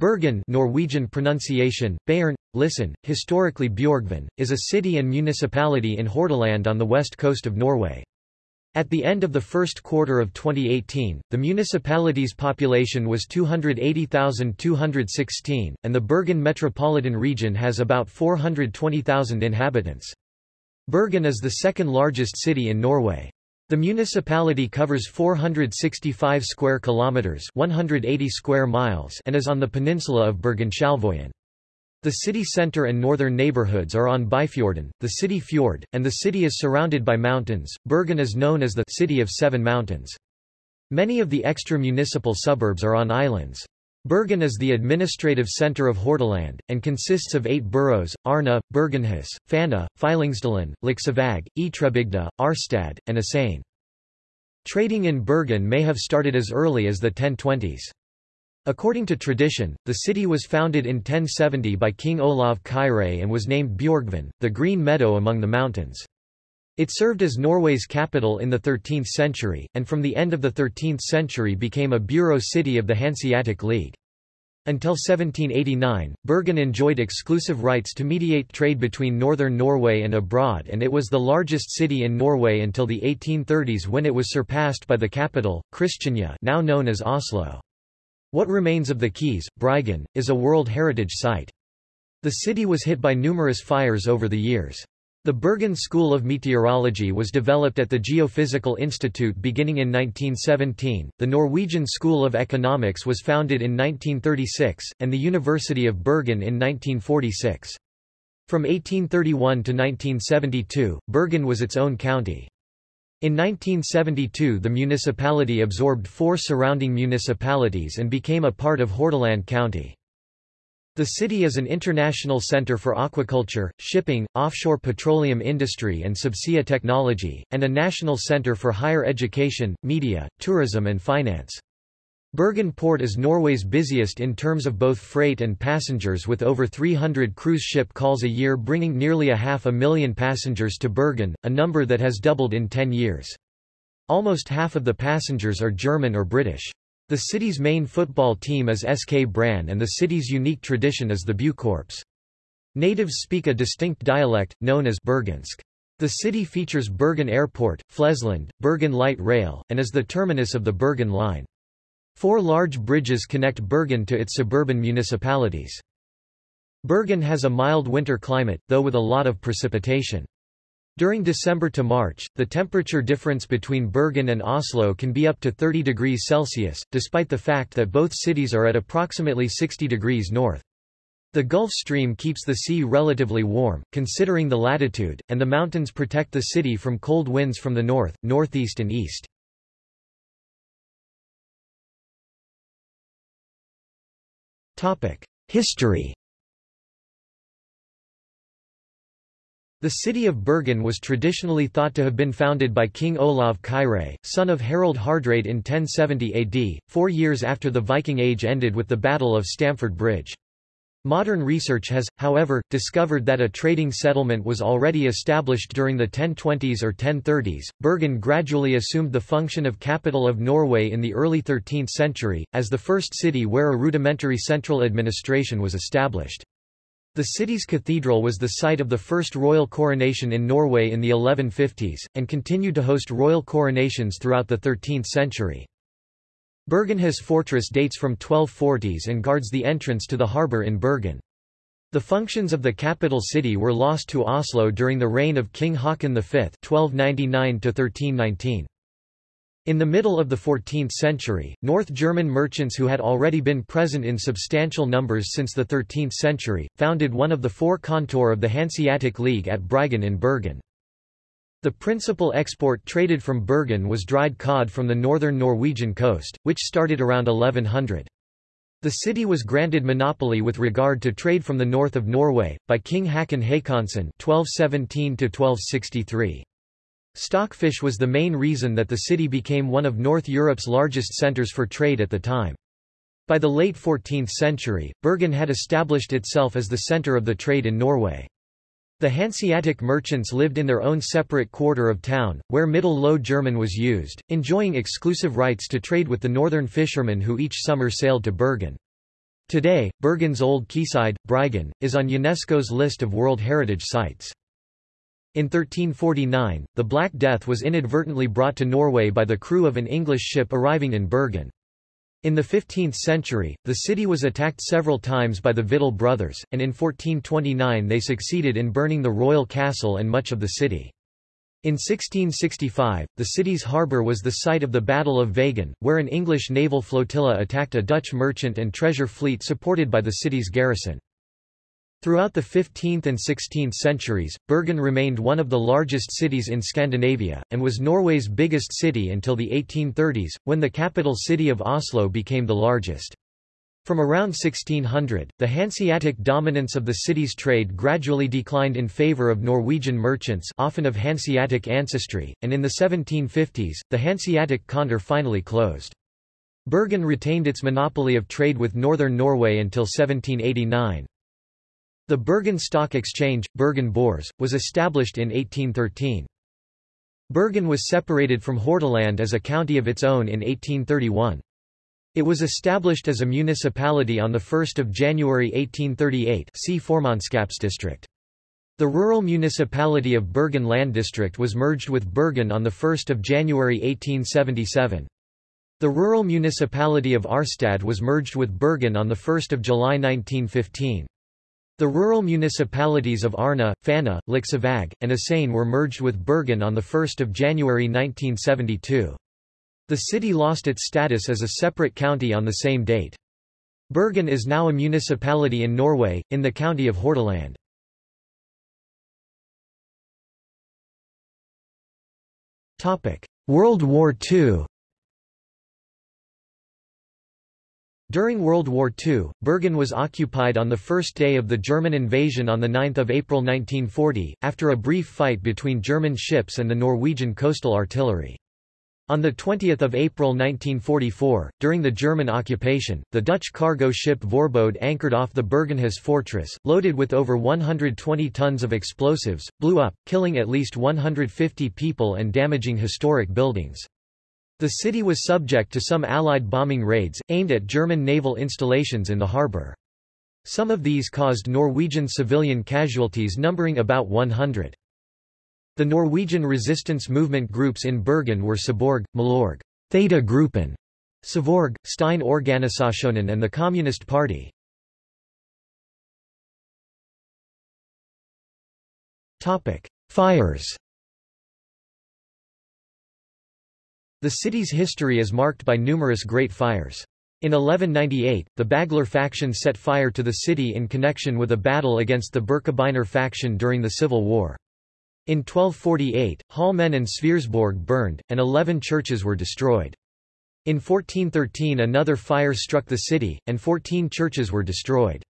Bergen Norwegian pronunciation, Bayern, listen, historically Bjorgvin, is a city and municipality in Hordaland on the west coast of Norway. At the end of the first quarter of 2018, the municipality's population was 280,216, and the Bergen metropolitan region has about 420,000 inhabitants. Bergen is the second largest city in Norway. The municipality covers 465 square kilometers, 180 square miles, and is on the peninsula of Bergen-Sjalvojen. The city center and northern neighborhoods are on Byfjorden, the city fjord, and the city is surrounded by mountains. Bergen is known as the city of seven mountains. Many of the extra-municipal suburbs are on islands. Bergen is the administrative center of Hordaland, and consists of eight boroughs, Arna, Bergenhus, Fana, Fyllingsdalen, Laksevåg, Ytrebygda, Arstad, and Asane. Trading in Bergen may have started as early as the 1020s. According to tradition, the city was founded in 1070 by King Olav Kyrre and was named Bjorgvin, the green meadow among the mountains. It served as Norway's capital in the 13th century, and from the end of the 13th century became a bureau city of the Hanseatic League. Until 1789, Bergen enjoyed exclusive rights to mediate trade between northern Norway and abroad and it was the largest city in Norway until the 1830s when it was surpassed by the capital, Kristiania now known as Oslo. What remains of the Keys, Bryggen, is a World Heritage Site. The city was hit by numerous fires over the years. The Bergen School of Meteorology was developed at the Geophysical Institute beginning in 1917, the Norwegian School of Economics was founded in 1936, and the University of Bergen in 1946. From 1831 to 1972, Bergen was its own county. In 1972 the municipality absorbed four surrounding municipalities and became a part of Hordaland County. The city is an international center for aquaculture, shipping, offshore petroleum industry and subsea technology, and a national center for higher education, media, tourism and finance. Bergen Port is Norway's busiest in terms of both freight and passengers with over 300 cruise ship calls a year bringing nearly a half a million passengers to Bergen, a number that has doubled in 10 years. Almost half of the passengers are German or British. The city's main football team is SK Brann and the city's unique tradition is the Buekorps. Natives speak a distinct dialect, known as Bergensk. The city features Bergen Airport, Flesland, Bergen Light Rail, and is the terminus of the Bergen Line. Four large bridges connect Bergen to its suburban municipalities. Bergen has a mild winter climate, though with a lot of precipitation. During December to March, the temperature difference between Bergen and Oslo can be up to 30 degrees Celsius, despite the fact that both cities are at approximately 60 degrees north. The Gulf Stream keeps the sea relatively warm, considering the latitude, and the mountains protect the city from cold winds from the north, northeast and east. History The city of Bergen was traditionally thought to have been founded by King Olav Kyrre, son of Harald Hardrade in 1070 AD, four years after the Viking Age ended with the Battle of Stamford Bridge. Modern research has, however, discovered that a trading settlement was already established during the 1020s or 1030s. Bergen gradually assumed the function of capital of Norway in the early 13th century, as the first city where a rudimentary central administration was established. The city's cathedral was the site of the first royal coronation in Norway in the 1150s, and continued to host royal coronations throughout the 13th century. Bergenhus fortress dates from 1240s and guards the entrance to the harbour in Bergen. The functions of the capital city were lost to Oslo during the reign of King Haakon V 1299 -1319. In the middle of the 14th century, North German merchants who had already been present in substantial numbers since the 13th century, founded one of the four kontor of the Hanseatic League at Bryggen in Bergen. The principal export traded from Bergen was dried cod from the northern Norwegian coast, which started around 1100. The city was granted monopoly with regard to trade from the north of Norway, by King Hakon Håkonsson 1217 -1263. Stockfish was the main reason that the city became one of North Europe's largest centers for trade at the time. By the late 14th century, Bergen had established itself as the center of the trade in Norway. The Hanseatic merchants lived in their own separate quarter of town, where Middle Low German was used, enjoying exclusive rights to trade with the northern fishermen who each summer sailed to Bergen. Today, Bergen's old quayside, Bryggen, is on UNESCO's list of World Heritage Sites. In 1349, the Black Death was inadvertently brought to Norway by the crew of an English ship arriving in Bergen. In the 15th century, the city was attacked several times by the Victual Brothers, and in 1429 they succeeded in burning the royal castle and much of the city. In 1665, the city's harbour was the site of the Battle of Vågen, where an English naval flotilla attacked a Dutch merchant and treasure fleet supported by the city's garrison. Throughout the 15th and 16th centuries, Bergen remained one of the largest cities in Scandinavia, and was Norway's biggest city until the 1830s, when the capital city of Oslo became the largest. From around 1600, the Hanseatic dominance of the city's trade gradually declined in favor of Norwegian merchants often of Hanseatic ancestry, and in the 1750s, the Hanseatic Kontor finally closed. Bergen retained its monopoly of trade with northern Norway until 1789. The Bergen Stock Exchange, Bergen Bors, was established in 1813. Bergen was separated from Hordaland as a county of its own in 1831. It was established as a municipality on 1 January 1838 see Formannskapsdistrikt. The rural municipality of Bergen Land District was merged with Bergen on 1 January 1877. The rural municipality of Arstad was merged with Bergen on 1 July 1915. The rural municipalities of Arna, Fana, Laksevåg, and Asane were merged with Bergen on 1 January 1972. The city lost its status as a separate county on the same date. Bergen is now a municipality in Norway, in the county of Hordaland. World War II During World War II, Bergen was occupied on the first day of the German invasion on 9 April 1940, after a brief fight between German ships and the Norwegian coastal artillery. On 20 April 1944, during the German occupation, the Dutch cargo ship Voorbode anchored off the Bergenhus fortress, loaded with over 120 tons of explosives, blew up, killing at least 150 people and damaging historic buildings. The city was subject to some Allied bombing raids, aimed at German naval installations in the harbour. Some of these caused Norwegian civilian casualties numbering about 100. The Norwegian resistance movement groups in Bergen were Seborg, Milorg, Theta Gruppen, Sevorg, Stein Organisasjonen and the Communist Party. Fires The city's history is marked by numerous great fires. In 1198, the Bagler faction set fire to the city in connection with a battle against the Birkebeiner faction during the Civil War. In 1248, Holmen and Sverresborg burned, and eleven churches were destroyed. In 1413 another fire struck the city, and 14 churches were destroyed.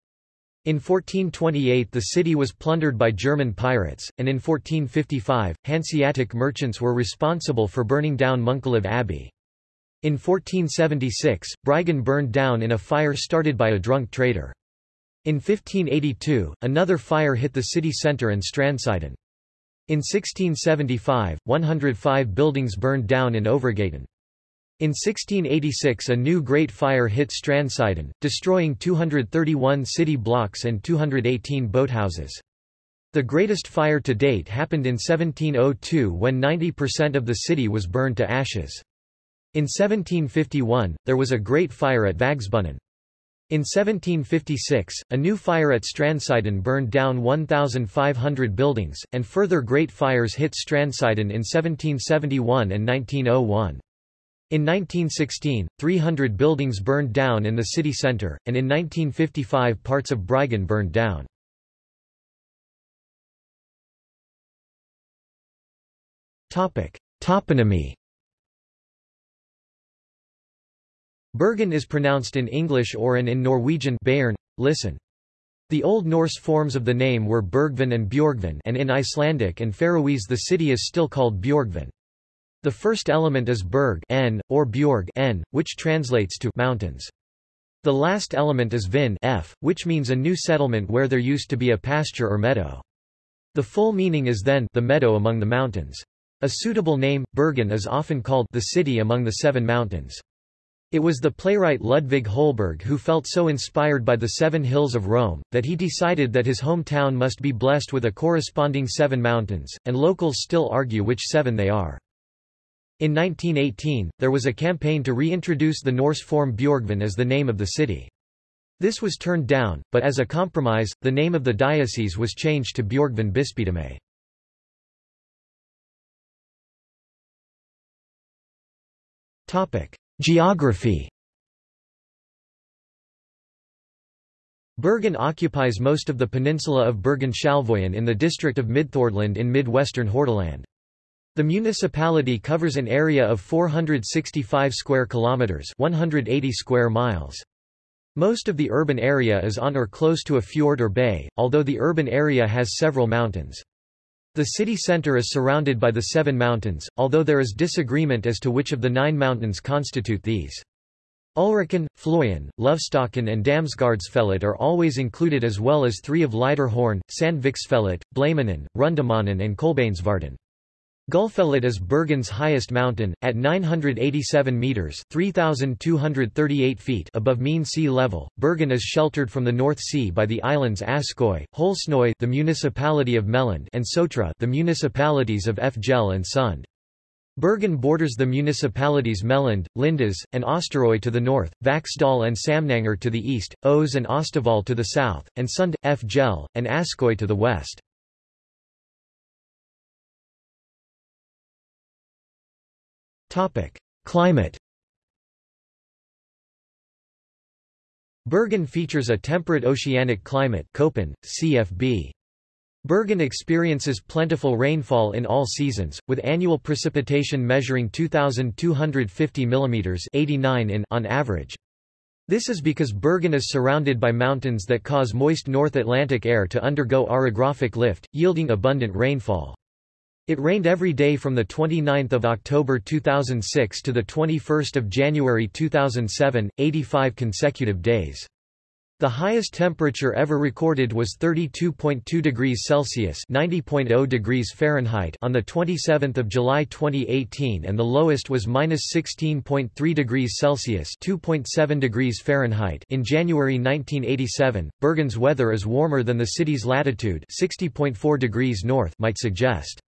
In 1428 the city was plundered by German pirates, and in 1455, Hanseatic merchants were responsible for burning down Munkeliv Abbey. In 1476, Bryggen burned down in a fire started by a drunk trader. In 1582, another fire hit the city centre and Strandsiden. In 1675, 105 buildings burned down in Overgaten. In 1686 a new Great Fire hit Strandsiden, destroying 231 city blocks and 218 boathouses. The greatest fire to date happened in 1702 when 90% of the city was burned to ashes. In 1751, there was a great fire at Vagsbunnen. In 1756, a new fire at Strandsiden burned down 1,500 buildings, and further great fires hit Strandsiden in 1771 and 1901. In 1916, 300 buildings burned down in the city centre, and in 1955 parts of Bryggen burned down. Toponymy Bergen is pronounced in English or in, in Norwegian Bayern. Listen. The Old Norse forms of the name were Bergvin and Bjorgvin and in Icelandic and Faroese the city is still called Bjorgvin. The first element is berg n, or bjorg n, which translates to mountains. The last element is vin f, which means a new settlement where there used to be a pasture or meadow. The full meaning is then the meadow among the mountains. A suitable name, Bergen is often called the city among the seven mountains. It was the playwright Ludvig Holberg who felt so inspired by the Seven Hills of Rome, that he decided that his hometown must be blessed with a corresponding seven mountains, and locals still argue which seven they are. In 1918, there was a campaign to reintroduce the Norse form Bjorgvin as the name of the city. This was turned down, but as a compromise, the name of the diocese was changed to Bjorgvin Bispedømme. Geography Bergen occupies most of the peninsula of Bergen-Salvoyen in the district of Midthordland in mid-western Hordaland. The municipality covers an area of 465 square kilometers, 180 square miles. Most of the urban area is on or close to a fjord or bay, although the urban area has several mountains. The city center is surrounded by the Seven Mountains, although there is disagreement as to which of the nine mountains constitute these. Ulriken, Floyen, Løvstakken and Damsgardsfellet are always included as well as three of Lyderhorn, Sandviksfellet, Blamanen, Rundemanen and Kolbeinsvarden. Gullfellet is Bergen's highest mountain, at 987 metres 3,238 feet above mean sea level. Bergen is sheltered from the North Sea by the islands Askøy, Holsnøy the municipality of Meland and Sotra the municipalities of Fjell and Sund. Bergen borders the municipalities Meland, Lindes, and Osterøy to the north, Vaksdal and Samnanger to the east, Os and Austevoll to the south, and Sund, Fjell, and Askøy to the west. Climate Bergen features a temperate oceanic climate Köppen, CFB. Bergen experiences plentiful rainfall in all seasons, with annual precipitation measuring 2,250 mm 89 in on average. This is because Bergen is surrounded by mountains that cause moist North Atlantic air to undergo orographic lift, yielding abundant rainfall. It rained every day from 29 October 2006 to 21 January 2007, 85 consecutive days. The highest temperature ever recorded was 32.2 degrees Celsius (90.0 degrees Fahrenheit) on the 27th of July 2018 and the lowest was -16.3 degrees Celsius (2.7 degrees Fahrenheit) in January 1987. Bergen's weather is warmer than the city's latitude, 60.4 degrees north, might suggest.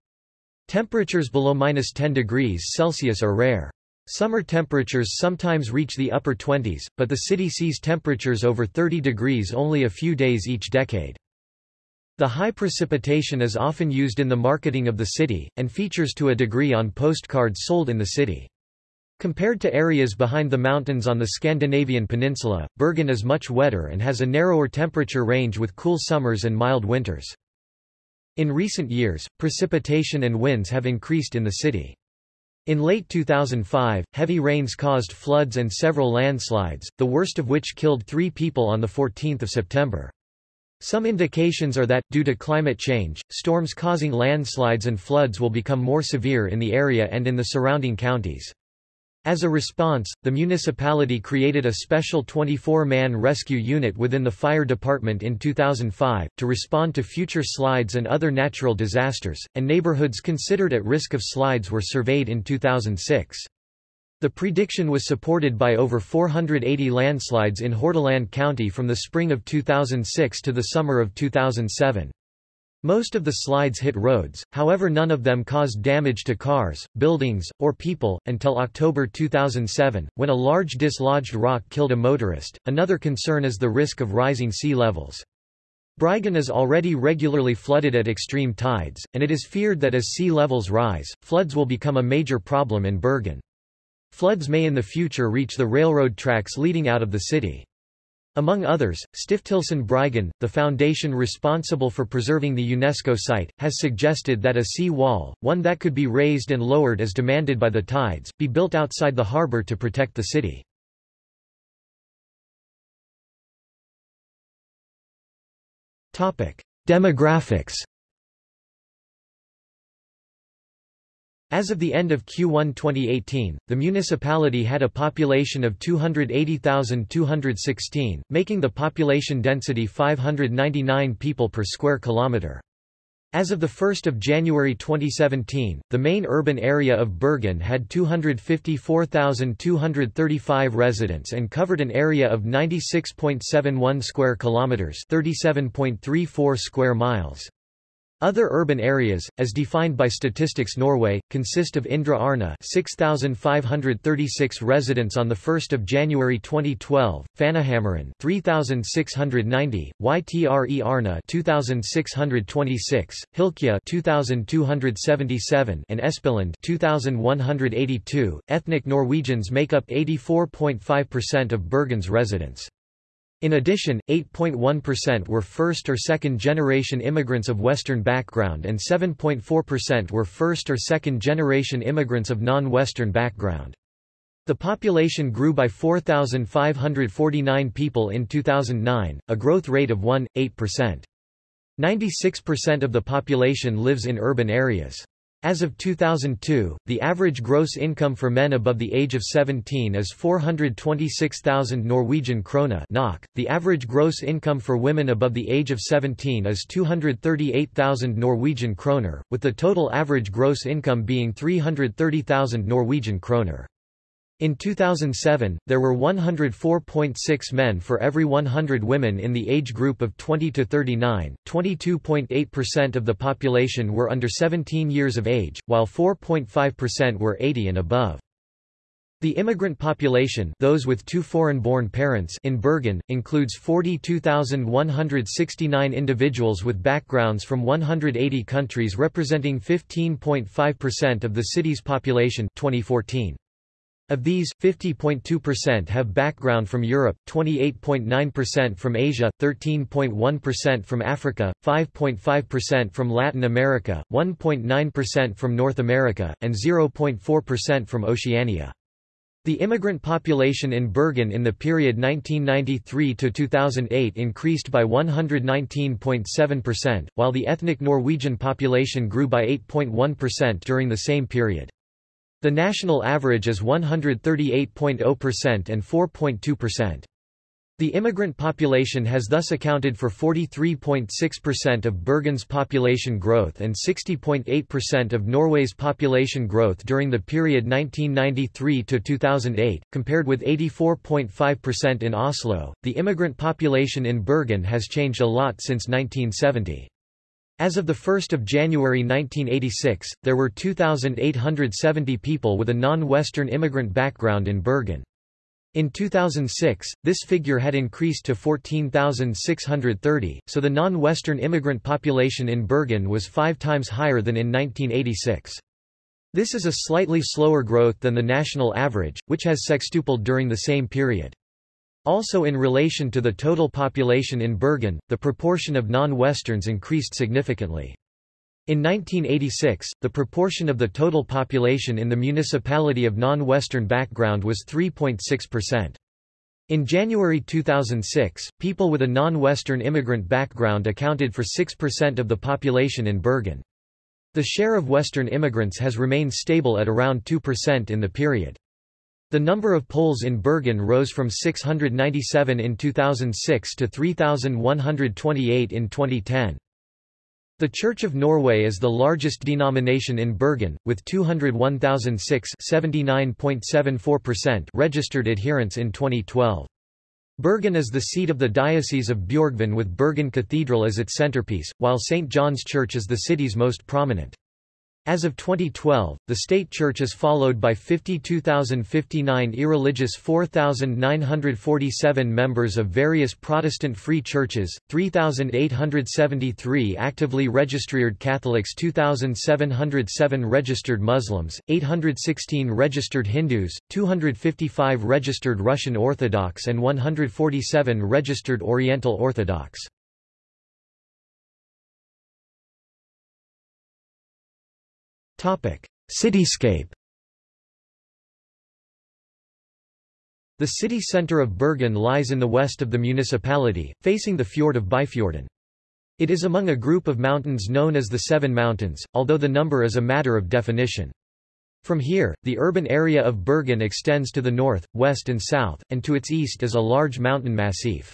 Temperatures below minus 10 degrees Celsius are rare. Summer temperatures sometimes reach the upper 20s, but the city sees temperatures over 30 degrees only a few days each decade. The high precipitation is often used in the marketing of the city, and features to a degree on postcards sold in the city. Compared to areas behind the mountains on the Scandinavian peninsula, Bergen is much wetter and has a narrower temperature range with cool summers and mild winters. In recent years, precipitation and winds have increased in the city. In late 2005, heavy rains caused floods and several landslides, the worst of which killed three people on 14 September. Some indications are that, due to climate change, storms causing landslides and floods will become more severe in the area and in the surrounding counties. As a response, the municipality created a special 24-man rescue unit within the fire department in 2005, to respond to future slides and other natural disasters, and neighborhoods considered at risk of slides were surveyed in 2006. The prediction was supported by over 480 landslides in Hordaland County from the spring of 2006 to the summer of 2007. Most of the slides hit roads, however none of them caused damage to cars, buildings, or people, until October 2007, when a large dislodged rock killed a motorist. Another concern is the risk of rising sea levels. Bryggen is already regularly flooded at extreme tides, and it is feared that as sea levels rise, floods will become a major problem in Bergen. Floods may in the future reach the railroad tracks leading out of the city. Among others, Stiftelsen Bryggen, the foundation responsible for preserving the UNESCO site, has suggested that a sea wall, one that could be raised and lowered as demanded by the tides, be built outside the harbour to protect the city. Demographics As of the end of Q1 2018, the municipality had a population of 280,216, making the population density 599 people per square kilometre. As of 1 January 2017, the main urban area of Bergen had 254,235 residents and covered an area of 96.71 square kilometers, 37.34 square miles. Other urban areas, as defined by Statistics Norway, consist of Indre Arna 6,536 residents on 1 January 2012, Fanahammeren 3,690, Ytre Arna 2,626, Hylkja 2,277 and Espeland 2,182. Ethnic Norwegians make up 84.5% of Bergen's residents. In addition, 8.1% were first or second generation immigrants of Western background and 7.4% were first or second generation immigrants of non-Western background. The population grew by 4,549 people in 2009, a growth rate of 1.8%. 96% of the population lives in urban areas. As of 2002, the average gross income for men above the age of 17 is 426,000 Norwegian krone (NOK). The average gross income for women above the age of 17 is 238,000 Norwegian kroner, with the total average gross income being 330,000 Norwegian kroner. In 2007, there were 104.6 men for every 100 women in the age group of 20 to 39. 22.8% of the population were under 17 years of age, while 4.5% were 80 and above. The immigrant population those with two foreign-born parents in Bergen, includes 42,169 individuals with backgrounds from 180 countries representing 15.5% of the city's population 2014. Of these, 50.2% have background from Europe, 28.9% from Asia, 13.1% from Africa, 5.5% from Latin America, 1.9% from North America, and 0.4% from Oceania. The immigrant population in Bergen in the period 1993 to 2008 increased by 119.7%, while the ethnic Norwegian population grew by 8.1% during the same period. The national average is 138.0% and 4.2%. The immigrant population has thus accounted for 43.6% of Bergen's population growth and 60.8% of Norway's population growth during the period 1993 to 2008, compared with 84.5% in Oslo. The immigrant population in Bergen has changed a lot since 1970. As of 1 January 1986, there were 2,870 people with a non-Western immigrant background in Bergen. In 2006, this figure had increased to 14,630, so the non-Western immigrant population in Bergen was five times higher than in 1986. This is a slightly slower growth than the national average, which has sextupled during the same period. Also in relation to the total population in Bergen, the proportion of non-Westerns increased significantly. In 1986, the proportion of the total population in the municipality of non-Western background was 3.6%. In January 2006, people with a non-Western immigrant background accounted for 6% of the population in Bergen. The share of Western immigrants has remained stable at around 2% in the period. The number of Poles in Bergen rose from 697 in 2006 to 3,128 in 2010. The Church of Norway is the largest denomination in Bergen, with 201,006 registered adherents in 2012. Bergen is the seat of the Diocese of Bjorgvin with Bergen Cathedral as its centerpiece, while St. John's Church is the city's most prominent. As of 2012, the state church is followed by 52,059 irreligious 4,947 members of various Protestant free churches, 3,873 actively registered Catholics 2,707 registered Muslims, 816 registered Hindus, 255 registered Russian Orthodox and 147 registered Oriental Orthodox. Cityscape The city centre of Bergen lies in the west of the municipality, facing the fjord of Byfjorden. It is among a group of mountains known as the Seven Mountains, although the number is a matter of definition. From here, the urban area of Bergen extends to the north, west and south, and to its east is a large mountain massif.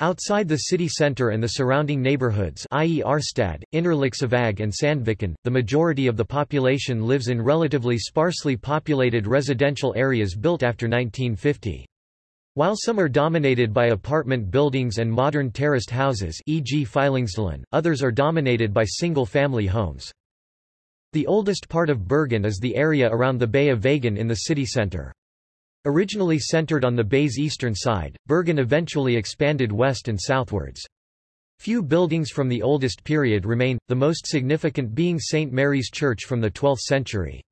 Outside the city centre and the surrounding neighbourhoods i.e. Arstad, Innerliksevåg and Sandviken, the majority of the population lives in relatively sparsely populated residential areas built after 1950. While some are dominated by apartment buildings and modern terraced houses e.g. Fyllingsdalen, others are dominated by single-family homes. The oldest part of Bergen is the area around the Bay of Vågen in the city centre. Originally centered on the bay's eastern side, Bergen eventually expanded west and southwards. Few buildings from the oldest period remain, the most significant being St. Mary's Church from the 12th century.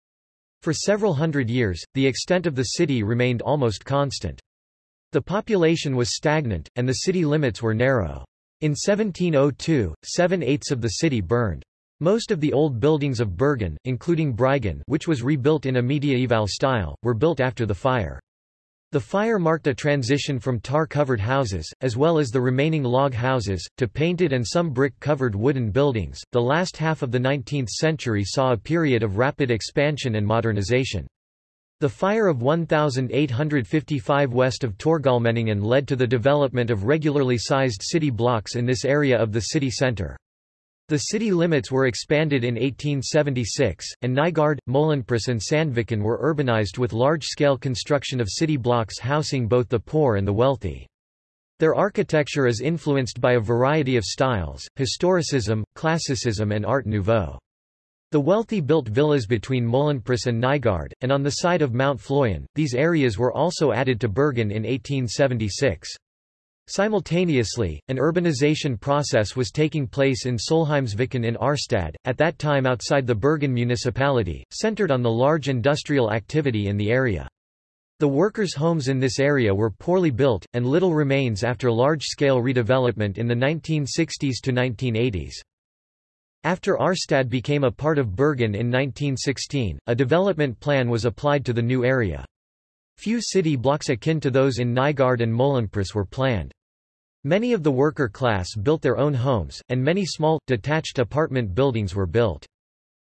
For several hundred years, the extent of the city remained almost constant. The population was stagnant, and the city limits were narrow. In 1702, seven-eighths of the city burned. Most of the old buildings of Bergen, including Bryggen which was rebuilt in a mediaeval style, were built after the fire. The fire marked a transition from tar-covered houses, as well as the remaining log houses, to painted and some brick-covered wooden buildings. The last half of the 19th century saw a period of rapid expansion and modernization. The fire of 1855 west of Torgalmenningen led to the development of regularly sized city blocks in this area of the city centre. The city limits were expanded in 1876, and Nygard, Møhlenpris and Sandviken were urbanized with large-scale construction of city blocks housing both the poor and the wealthy. Their architecture is influenced by a variety of styles, historicism, classicism and Art Nouveau. The wealthy built villas between Møhlenpris and Nygard, and on the side of Mount Floyen, these areas were also added to Bergen in 1876. Simultaneously, an urbanization process was taking place in Solheimsviken in Arstad, at that time outside the Bergen municipality, centered on the large industrial activity in the area. The workers' homes in this area were poorly built, and little remains after large-scale redevelopment in the 1960s to 1980s. After Arstad became a part of Bergen in 1916, a development plan was applied to the new area. Few city blocks akin to those in Nygard and Møhlenpris were planned. Many of the worker class built their own homes, and many small, detached apartment buildings were built.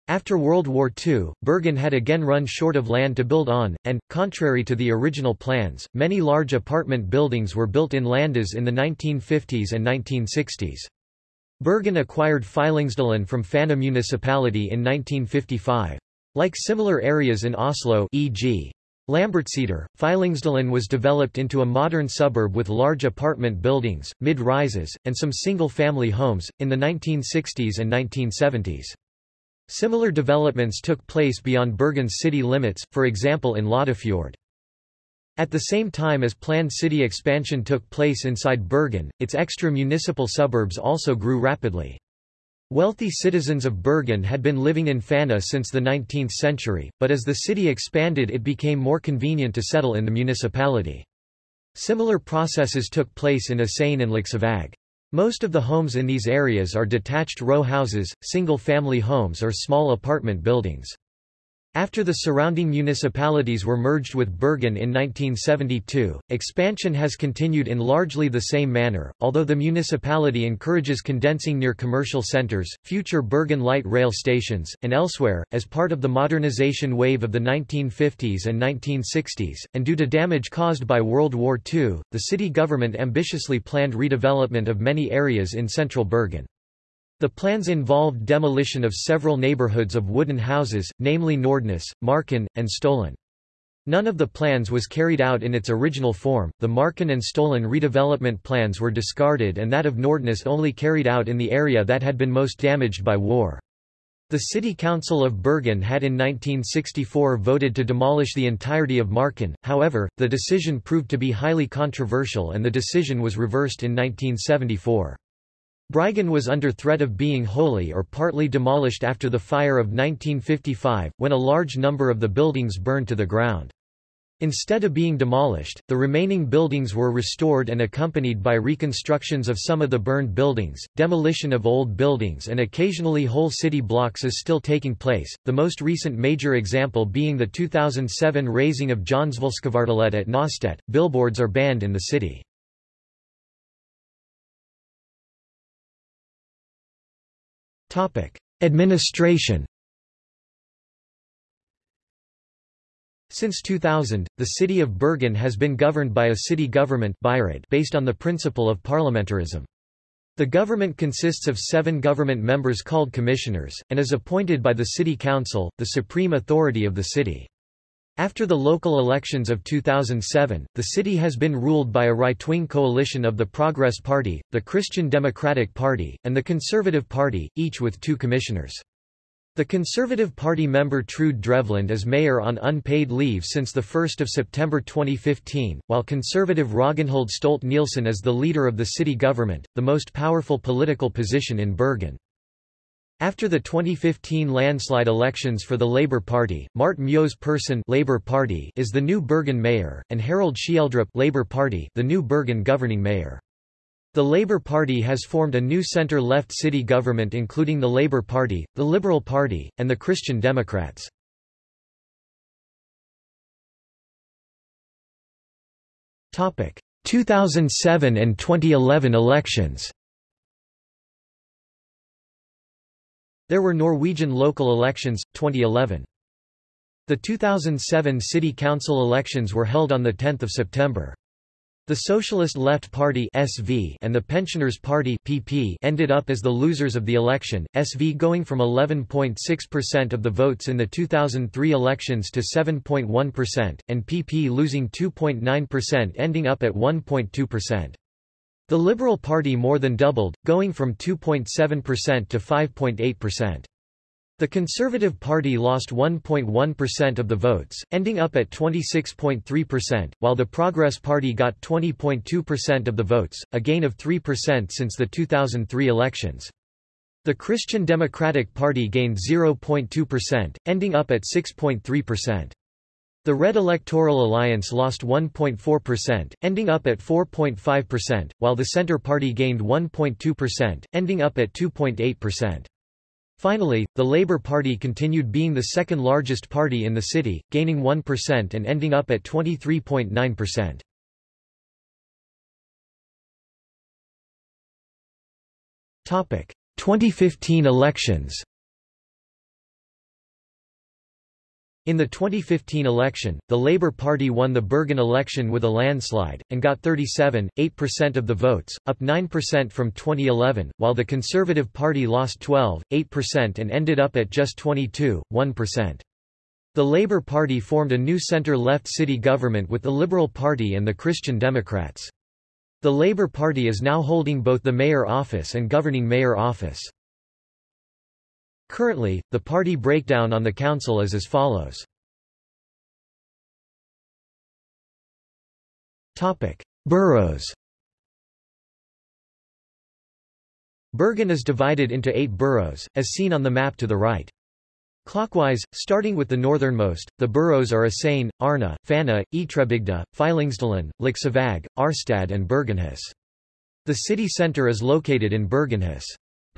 After World War II, Bergen had again run short of land to build on, and, contrary to the original plans, many large apartment buildings were built in Landes in the 1950s and 1960s. Bergen acquired Fyllingsdalen from Fana municipality in 1955. Like similar areas in Oslo e.g. Lambertseter, Fyllingsdalen was developed into a modern suburb with large apartment buildings, mid-rises, and some single-family homes, in the 1960s and 1970s. Similar developments took place beyond Bergen's city limits, for example in Loddefjord. At the same time as planned city expansion took place inside Bergen, its extra-municipal suburbs also grew rapidly. Wealthy citizens of Bergen had been living in Fana since the 19th century, but as the city expanded it became more convenient to settle in the municipality. Similar processes took place in Asane and Laksevåg. Most of the homes in these areas are detached row houses, single-family homes or small apartment buildings. After the surrounding municipalities were merged with Bergen in 1972, expansion has continued in largely the same manner, although the municipality encourages condensing near commercial centers, future Bergen light rail stations, and elsewhere, as part of the modernization wave of the 1950s and 1960s, and due to damage caused by World War II, the city government ambitiously planned redevelopment of many areas in central Bergen. The plans involved demolition of several neighborhoods of wooden houses, namely Nordnes, Marken, and Stollen. None of the plans was carried out in its original form, the Marken and Stollen redevelopment plans were discarded and that of Nordnes only carried out in the area that had been most damaged by war. The City Council of Bergen had in 1964 voted to demolish the entirety of Marken, however, the decision proved to be highly controversial and the decision was reversed in 1974. Bryggen was under threat of being wholly or partly demolished after the fire of 1955, when a large number of the buildings burned to the ground. Instead of being demolished, the remaining buildings were restored and accompanied by reconstructions of some of the burned buildings. Demolition of old buildings and occasionally whole city blocks is still taking place, the most recent major example being the 2007 razing of Jonsvollskvartalet at Naustedt. Billboards are banned in the city. Administration Since 2000, the city of Bergen has been governed by a city government based on the principle of parliamentarism. The government consists of seven government members called commissioners, and is appointed by the city council, the supreme authority of the city. After the local elections of 2007, the city has been ruled by a right-wing coalition of the Progress Party, the Christian Democratic Party, and the Conservative Party, each with two commissioners. The Conservative Party member Trude Drevland is mayor on unpaid leave since 1 September 2015, while Conservative Ragnhild Stolt-Nielsen is the leader of the city government, the most powerful political position in Bergen. After the 2015 landslide elections for the Labour Party, Marte Mjøs Persen Labour Party is the new Bergen mayor, and Harald Schjelderup Labour Party the new Bergen governing mayor. The Labour Party has formed a new centre-left city government including the Labour Party, the Liberal Party, and the Christian Democrats. Topic: 2007 and 2011 elections. There were Norwegian local elections 2011. The 2007 city council elections were held on the 10th of September. The Socialist Left Party (SV) and the Pensioners Party (PP) ended up as the losers of the election, SV going from 11.6% of the votes in the 2003 elections to 7.1%, and PP losing 2.9% ending up at 1.2%. The Liberal Party more than doubled, going from 2.7% to 5.8%. The Conservative Party lost 1.1% of the votes, ending up at 26.3%, while the Progress Party got 20.2% of the votes, a gain of 3% since the 2003 elections. The Christian Democratic Party gained 0.2%, ending up at 6.3%. The Red Electoral Alliance lost 1.4%, ending up at 4.5%, while the Centre Party gained 1.2%, ending up at 2.8%. Finally, the Labour Party continued being the second largest party in the city, gaining 1% and ending up at 23.9%. Topic: 2015 elections. In the 2015 election, the Labour Party won the Bergen election with a landslide, and got 37.8% of the votes, up 9% from 2011, while the Conservative Party lost 12.8% and ended up at just 22.1%. The Labour Party formed a new centre-left city government with the Liberal Party and the Christian Democrats. The Labour Party is now holding both the mayor office and governing mayor office. Currently, the party breakdown on the council is as follows. Boroughs. Bergen is divided into eight boroughs, as seen on the map to the right. Clockwise, starting with the northernmost, the boroughs are Asane, Arna, Fana, Ytrebygda, Fyllingsdalen, Laksevåg, Arstad and Bergenhus. The city centre is located in Bergenhus.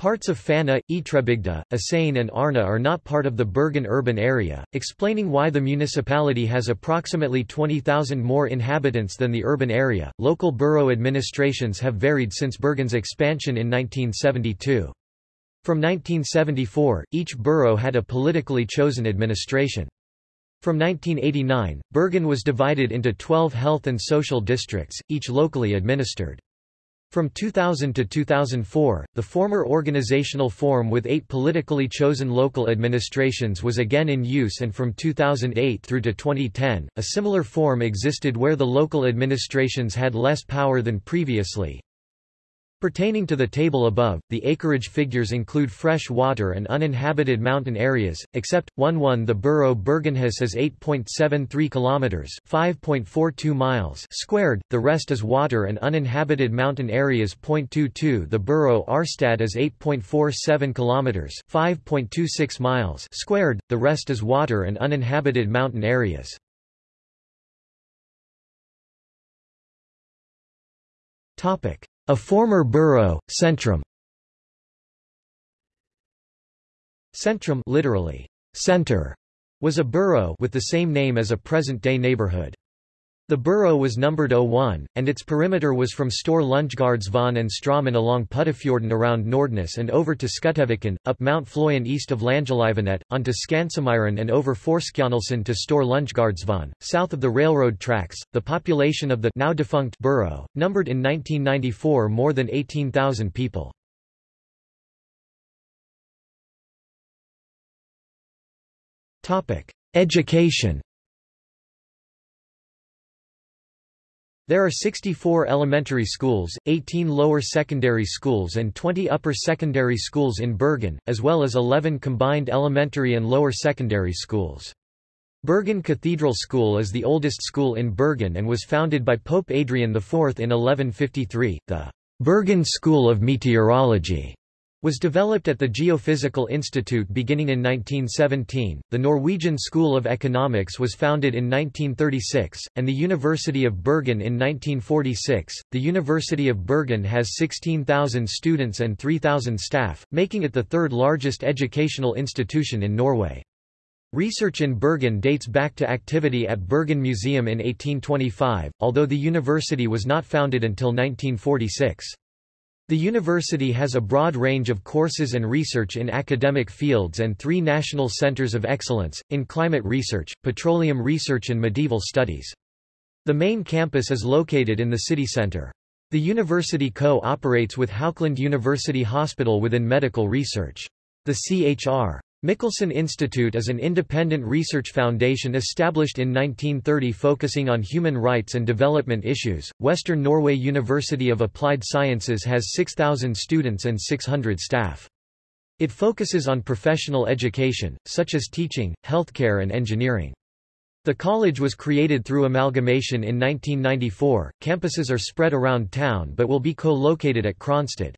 Parts of Fana, Ytrebygda, Asane and Arna are not part of the Bergen urban area, explaining why the municipality has approximately 20,000 more inhabitants than the urban area. Local borough administrations have varied since Bergen's expansion in 1972. From 1974, each borough had a politically chosen administration. From 1989, Bergen was divided into 12 health and social districts, each locally administered. From 2000 to 2004, the former organizational form with eight politically chosen local administrations was again in use and from 2008 through to 2010, a similar form existed where the local administrations had less power than previously. Pertaining to the table above, the acreage figures include fresh water and uninhabited mountain areas, except 1-1 the borough Bergenhus is 8.73 kilometers, 5.42 miles squared. The rest is water and uninhabited mountain areas. 0.22 the borough Arstad is 8.47 kilometers, 5.26 miles squared. The rest is water and uninhabited mountain areas. Topic a former borough, Centrum Centrum literally, center, was a borough with the same name as a present-day neighborhood. The borough was numbered 01, and its perimeter was from Store Lundgaardsvon and Straumen along Puddefjorden around Nordnes and over to Skutteviken, up Mount Floyen east of Langelivenet, onto Skansemyren and over Forskjanelsen to Store Lundgaardsvon, south of the railroad tracks. The population of the now defunct borough, numbered in 1994 more than 18,000 people. Education There are 64 elementary schools, 18 lower secondary schools and 20 upper secondary schools in Bergen, as well as 11 combined elementary and lower secondary schools. Bergen Cathedral School is the oldest school in Bergen and was founded by Pope Adrian IV in 1153. The Bergen School of Meteorology was developed at the Geophysical Institute beginning in 1917. The Norwegian School of Economics was founded in 1936, and the University of Bergen in 1946. The University of Bergen has 16,000 students and 3,000 staff, making it the third largest educational institution in Norway. Research in Bergen dates back to activity at Bergen Museum in 1825, although the university was not founded until 1946. The university has a broad range of courses and research in academic fields and three national centers of excellence, in climate research, petroleum research and medieval studies. The main campus is located in the city center. The university co-operates with Haukeland University Hospital within medical research. The CHR. Michelsen Institute is an independent research foundation established in 1930 focusing on human rights and development issues. Western Norway University of Applied Sciences has 6,000 students and 600 staff. It focuses on professional education, such as teaching, healthcare, and engineering. The college was created through amalgamation in 1994. Campuses are spread around town but will be co-located at Kronstad.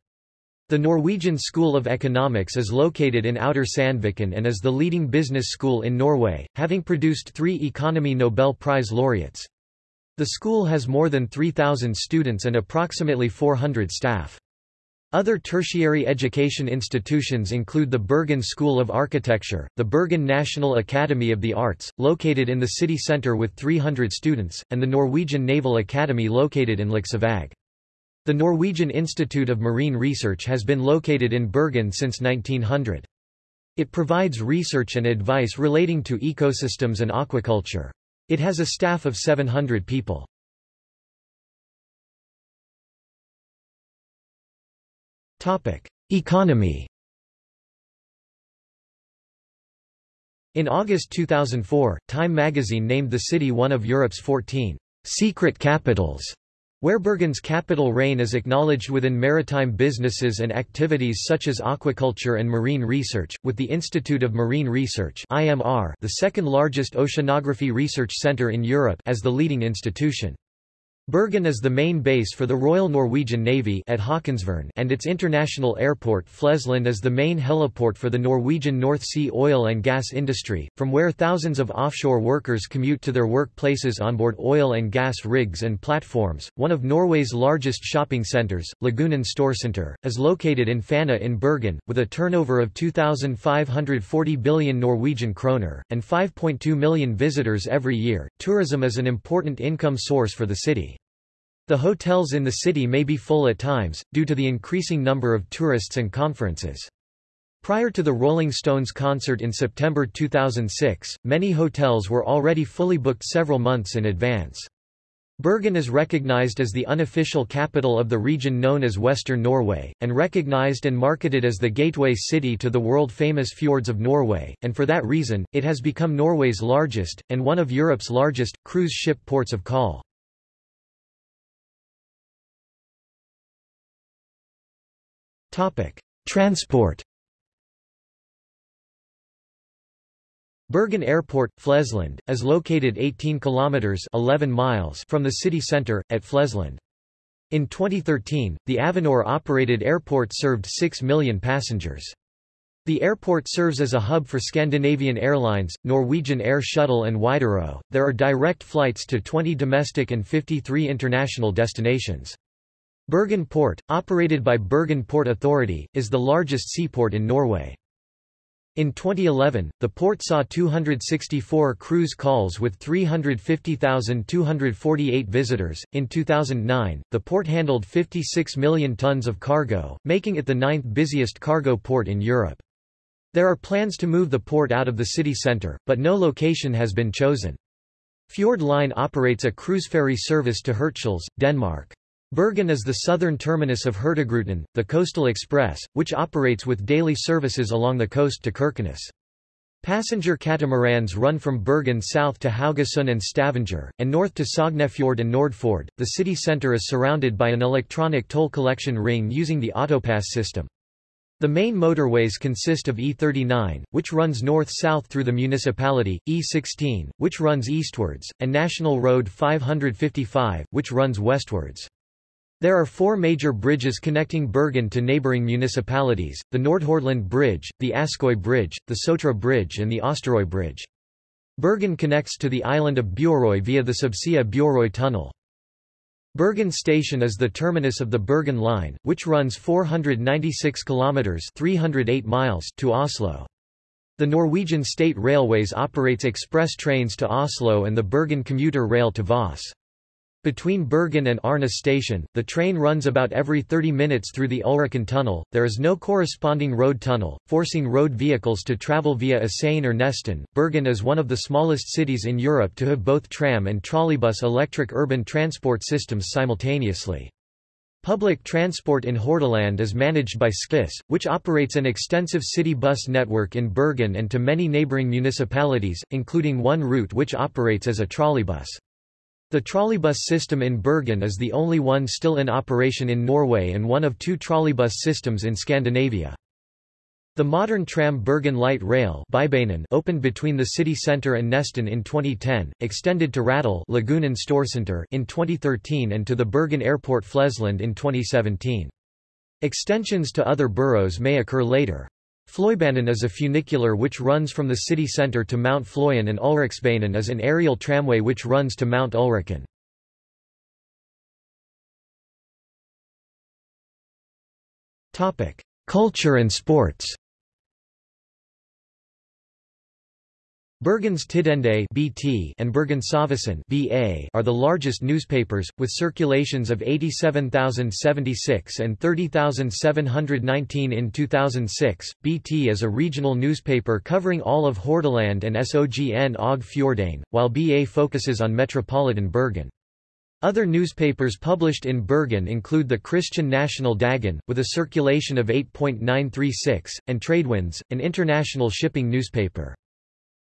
The Norwegian School of Economics is located in Outer Sandviken and is the leading business school in Norway, having produced three Economy Nobel Prize laureates. The school has more than 3,000 students and approximately 400 staff. Other tertiary education institutions include the Bergen School of Architecture, the Bergen National Academy of the Arts, located in the city centre with 300 students, and the Norwegian Naval Academy located in Laksevåg. The Norwegian Institute of Marine Research has been located in Bergen since 1900. It provides research and advice relating to ecosystems and aquaculture. It has a staff of 700 people. Economy In August 2004, Time magazine named the city one of Europe's 14 secret capitals where Bergen's capital reign is acknowledged within maritime businesses and activities such as aquaculture and marine research, with the Institute of Marine Research the second largest oceanography research center in Europe as the leading institution. Bergen is the main base for the Royal Norwegian Navy at Haakonsvern and its international airport Flesland is the main heliport for the Norwegian North Sea oil and gas industry, from where thousands of offshore workers commute to their workplaces on board oil and gas rigs and platforms. One of Norway's largest shopping centres, Lagunen Storsenter, is located in Fana in Bergen, with a turnover of 2,540 billion Norwegian kroner, and 5.2 million visitors every year. Tourism is an important income source for the city. The hotels in the city may be full at times, due to the increasing number of tourists and conferences. Prior to the Rolling Stones concert in September 2006, many hotels were already fully booked several months in advance. Bergen is recognized as the unofficial capital of the region known as Western Norway, and recognized and marketed as the gateway city to the world-famous fjords of Norway, and for that reason, it has become Norway's largest, and one of Europe's largest, cruise ship ports of call. Topic: Transport. Bergen Airport, Flesland, is located 18 kilometers 11 miles from the city center at Flesland. In 2013, the Avinor-operated airport served 6 million passengers. The airport serves as a hub for Scandinavian Airlines, Norwegian Air Shuttle and Widerøe. There are direct flights to 20 domestic and 53 international destinations. Bergen Port, operated by Bergen Port Authority, is the largest seaport in Norway. In 2011, the port saw 264 cruise calls with 350,248 visitors. In 2009, the port handled 56 million tons of cargo, making it the ninth busiest cargo port in Europe. There are plans to move the port out of the city centre, but no location has been chosen. Fjord Line operates a cruise ferry service to Hirtshals, Denmark. Bergen is the southern terminus of Hurtigruten, the coastal express, which operates with daily services along the coast to Kirkenes. Passenger catamarans run from Bergen south to Haugesund and Stavanger, and north to Sognefjord and Nordfjord. The city centre is surrounded by an electronic toll collection ring using the Autopass system. The main motorways consist of E39, which runs north-south through the municipality, E16, which runs eastwards, and National Road 555, which runs westwards. There are four major bridges connecting Bergen to neighbouring municipalities, the Nordhordland Bridge, the Askøy Bridge, the Sotra Bridge and the Osterøy Bridge. Bergen connects to the island of Bjorøy via the Subsea Bjorøy Tunnel. Bergen Station is the terminus of the Bergen Line, which runs 496 kilometers (308 miles) to Oslo. The Norwegian State Railways operates express trains to Oslo and the Bergen commuter rail to Voss. Between Bergen and Arna station, the train runs about every 30 minutes through the Ulriken tunnel. There is no corresponding road tunnel, forcing road vehicles to travel via Åsane or Nesttun. Bergen is one of the smallest cities in Europe to have both tram and trolleybus electric urban transport systems simultaneously. Public transport in Hordaland is managed by Skyss, which operates an extensive city bus network in Bergen and to many neighbouring municipalities, including one route which operates as a trolleybus. The trolleybus system in Bergen is the only one still in operation in Norway and one of two trolleybus systems in Scandinavia. The modern tram Bergen Light Rail opened between the city centre and Nesttun in 2010, extended to Rådal in 2013 and to the Bergen Airport Flesland in 2017. Extensions to other boroughs may occur later. Fløibanen is a funicular which runs from the city centre to Mount Fløyen and Ulriksbanen is an aerial tramway which runs to Mount Ulriken. Culture and sports Bergens Tidende (BT) and Bergensavisen (BA) are the largest newspapers, with circulations of 87,076 and 30,719 in 2006. BT is a regional newspaper covering all of Hordaland and Sogn og Fjordane, while BA focuses on metropolitan Bergen. Other newspapers published in Bergen include the Christian National Dagen, with a circulation of 8.936, and Tradewinds, an international shipping newspaper.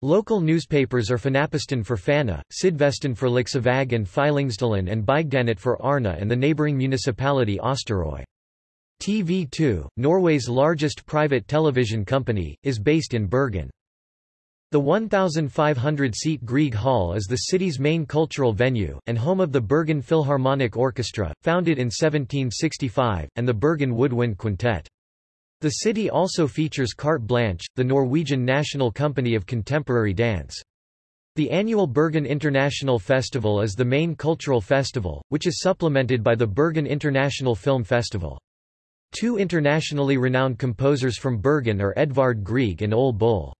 Local newspapers are Fanaposten for Fana, Sydvesten for Laksevåg and Fyllingsdalen and Bygdanytt for Arna and the neighbouring municipality Osterøy. TV2, Norway's largest private television company, is based in Bergen. The 1,500-seat Grieg Hall is the city's main cultural venue, and home of the Bergen Philharmonic Orchestra, founded in 1765, and the Bergen Woodwind Quintet. The city also features Carte Blanche, the Norwegian national company of contemporary dance. The annual Bergen International Festival is the main cultural festival, which is supplemented by the Bergen International Film Festival. Two internationally renowned composers from Bergen are Edvard Grieg and Ole Bull.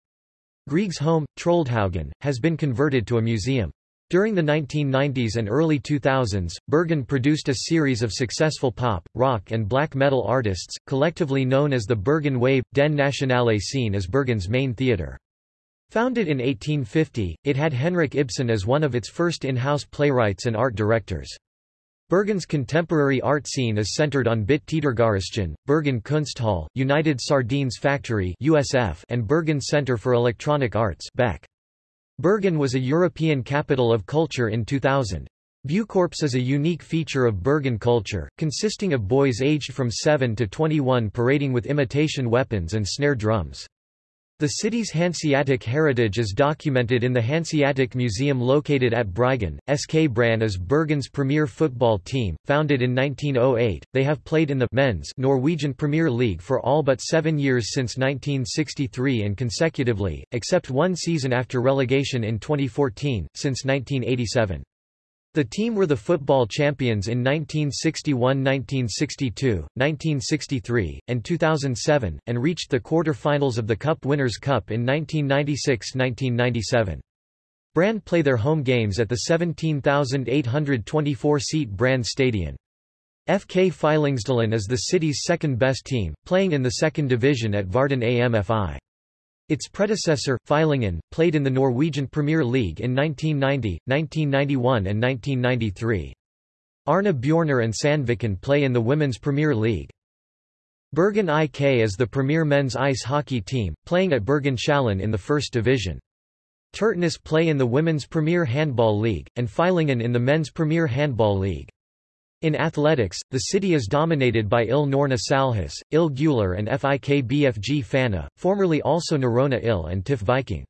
Grieg's home, Troldhaugen, has been converted to a museum. During the 1990s and early 2000s, Bergen produced a series of successful pop, rock and black metal artists, collectively known as the Bergen Wave. Den Nationale Scene is Bergen's main theatre. Founded in 1850, it had Henrik Ibsen as one of its first in-house playwrights and art directors. Bergen's contemporary art scene is centered on Bit Teatergarasjen, Bergen Kunsthall, United Sardines Factory USF, and Bergen Center for Electronic Arts BEC. Bergen was a European capital of culture in 2000. Buekorps is a unique feature of Bergen culture, consisting of boys aged from 7 to 21 parading with imitation weapons and snare drums. The city's Hanseatic heritage is documented in the Hanseatic Museum located at Bryggen. SK Brann is Bergen's premier football team. Founded in 1908, they have played in the men's Norwegian Premier League for all but seven years since 1963 and consecutively, except one season after relegation in 2014, since 1987. The team were the football champions in 1961–1962, 1963, and 2007, and reached the quarter-finals of the Cup Winners' Cup in 1996–1997. Brann play their home games at the 17,824-seat Brann Stadion. FK Fyllingsdalen is the city's second-best team, playing in the second division at Varden AMFI. Its predecessor, Fyllingen, played in the Norwegian Premier League in 1990, 1991 and 1993. Arna Bjørnar and Sandviken play in the Women's Premier League. Bergen IK is the premier men's ice hockey team, playing at Bergenshallen in the first division. Tertnes play in the Women's Premier Handball League, and Fyllingen in the Men's Premier Handball League. In athletics, the city is dominated by Il Norna Salhus, Il Gular and FIK BFG Fana, formerly also Norrøna Il and TIF Viking.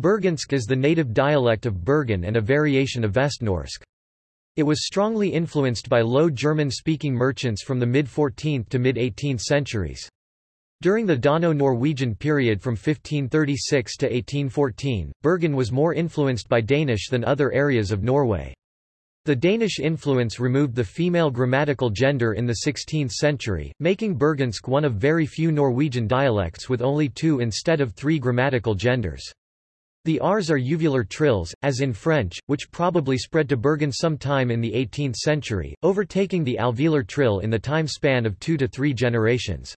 Bergensk is the native dialect of Bergen and a variation of Vestnorsk. It was strongly influenced by Low German-speaking merchants from the mid-14th to mid-18th centuries. During the Dano-Norwegian period from 1536 to 1814, Bergen was more influenced by Danish than other areas of Norway. The Danish influence removed the female grammatical gender in the 16th century, making Bergensk one of very few Norwegian dialects with only two instead of three grammatical genders. The Rs are uvular trills, as in French, which probably spread to Bergen sometime in the 18th century, overtaking the alveolar trill in the time span of two to three generations.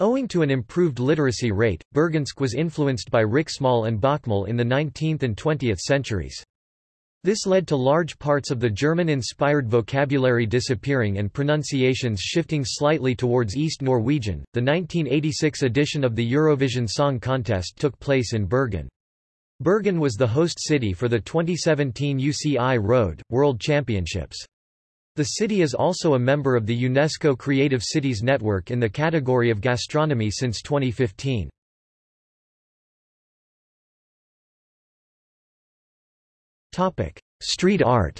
Owing to an improved literacy rate, Bergensk was influenced by Riksmål and Bokmål in the 19th and 20th centuries. This led to large parts of the German-inspired vocabulary disappearing and pronunciations shifting slightly towards East Norwegian. The 1986 edition of the Eurovision Song Contest took place in Bergen. Bergen was the host city for the 2017 UCI Road World Championships. The city is also a member of the UNESCO Creative Cities Network in the category of gastronomy since 2015. Topic: Street art.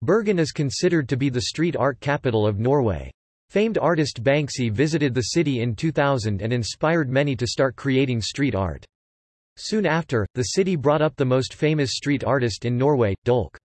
Bergen is considered to be the street art capital of Norway. Famed artist Banksy visited the city in 2000 and inspired many to start creating street art. Soon after, the city brought up the most famous street artist in Norway, Dolk.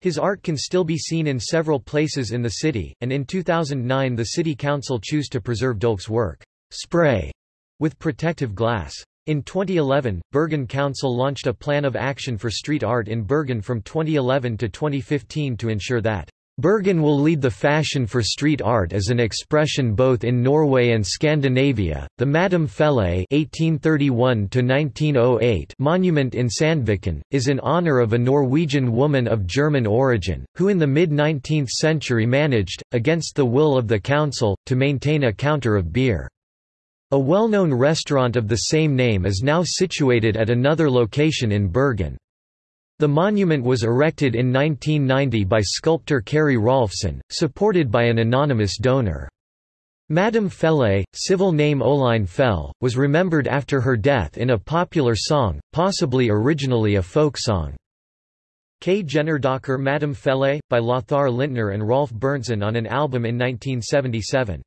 His art can still be seen in several places in the city, and in 2009 the city council chose to preserve Dolk's work, spray, with protective glass. In 2011, Bergen Council launched a plan of action for street art in Bergen from 2011 to 2015 to ensure that Bergen will lead the fashion for street art as an expression both in Norway and Scandinavia. The Madam Felle (1831–1908) monument in Sandviken is in honor of a Norwegian woman of German origin who, in the mid-19th century, managed, against the will of the council, to maintain a counter of beer. A well-known restaurant of the same name is now situated at another location in Bergen. The monument was erected in 1990 by sculptor Kari Rolfsen, supported by an anonymous donor. Madame Felle, civil name Oline Fell, was remembered after her death in a popular song, possibly originally a folk song. K. Jennerdocker Madame Felle, by Lothar Lindtner and Rolf Berntsen on an album in 1977.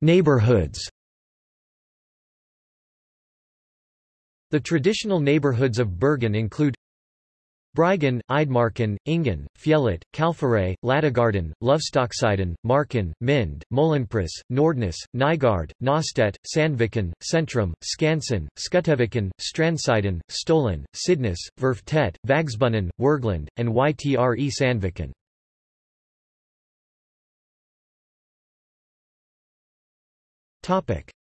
Neighborhoods The traditional neighborhoods of Bergen include Bryggen, Eidemarken, Engen, Fjellet, Kalfaret, Ladegården, Løvstakksiden, Marken, Mind, Møhlenpris, Nordnes, Nygård, Nøstet, Sandviken, Sentrum, Skansen, Skuteviken, Strandsiden, Stølen, Sydnes, Verftet, Vågsbunnen, Wergeland, and Ytre Sandviken.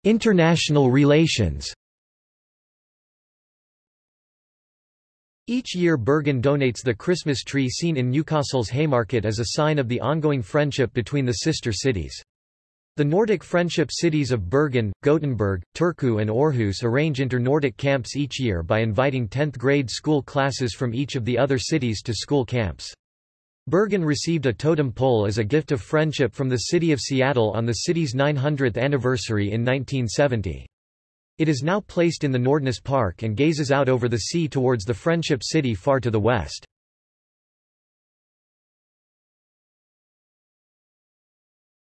International relations Each year Bergen donates the Christmas tree seen in Newcastle's Haymarket as a sign of the ongoing friendship between the sister cities. The Nordic friendship cities of Bergen, Gothenburg, Turku and Aarhus arrange inter-Nordic camps each year by inviting 10th grade school classes from each of the other cities to school camps. Bergen received a totem pole as a gift of friendship from the city of Seattle on the city's 900th anniversary in 1970. It is now placed in the Nordnes Park and gazes out over the sea towards the Friendship City far to the west.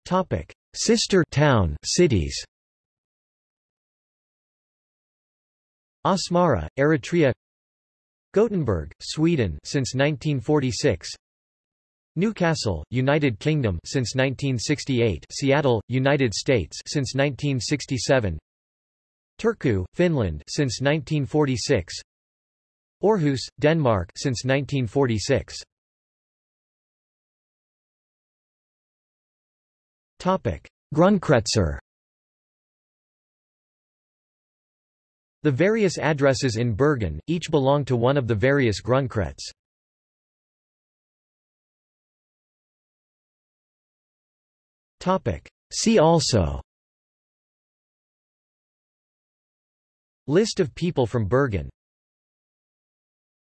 Topic: Sister town cities Asmara, Eritrea Gothenburg, Sweden since 1946 Newcastle, United Kingdom since 1968 Seattle, United States since 1967 Turku, Finland since 1946 Aarhus, Denmark since 1946 Topic Grundkretsar The various addresses in Bergen, each belong to one of the various Grundkrets. See also. List of people from Bergen